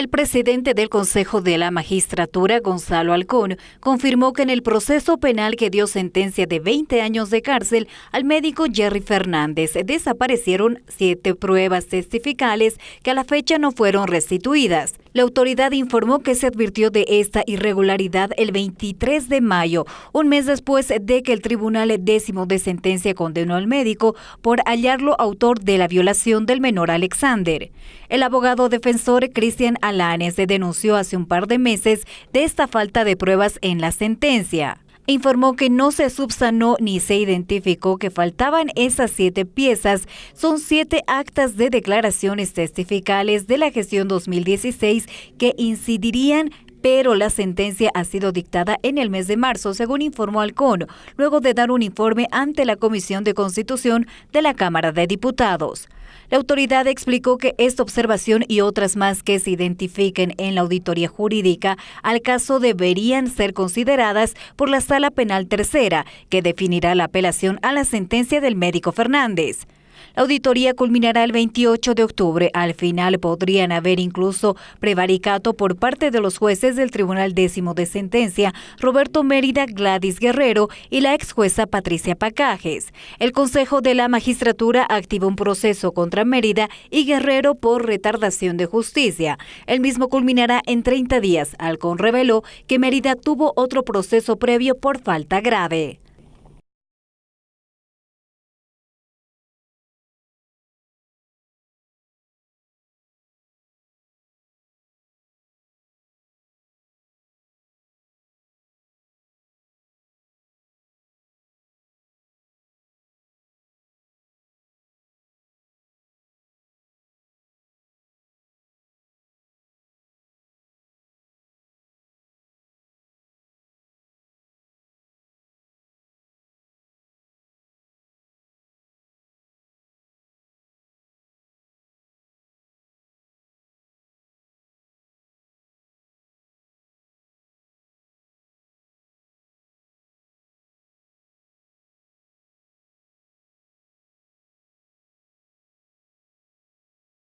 El presidente del Consejo de la Magistratura, Gonzalo Alcón, confirmó que en el proceso penal que dio sentencia de 20 años de cárcel al médico Jerry Fernández desaparecieron siete pruebas testificales que a la fecha no fueron restituidas. La autoridad informó que se advirtió de esta irregularidad el 23 de mayo, un mes después de que el Tribunal Décimo de Sentencia condenó al médico por hallarlo autor de la violación del menor Alexander. El abogado defensor Cristian Alanes denunció hace un par de meses de esta falta de pruebas en la sentencia informó que no se subsanó ni se identificó que faltaban esas siete piezas. Son siete actas de declaraciones testificales de la gestión 2016 que incidirían pero la sentencia ha sido dictada en el mes de marzo, según informó Alcón, luego de dar un informe ante la Comisión de Constitución de la Cámara de Diputados. La autoridad explicó que esta observación y otras más que se identifiquen en la auditoría jurídica al caso deberían ser consideradas por la Sala Penal Tercera, que definirá la apelación a la sentencia del médico Fernández. La auditoría culminará el 28 de octubre. Al final podrían haber incluso prevaricato por parte de los jueces del Tribunal Décimo de Sentencia, Roberto Mérida, Gladys Guerrero y la ex jueza Patricia Pacajes. El Consejo de la Magistratura activó un proceso contra Mérida y Guerrero por retardación de justicia. El mismo culminará en 30 días. Alcón reveló que Mérida tuvo otro proceso previo por falta grave.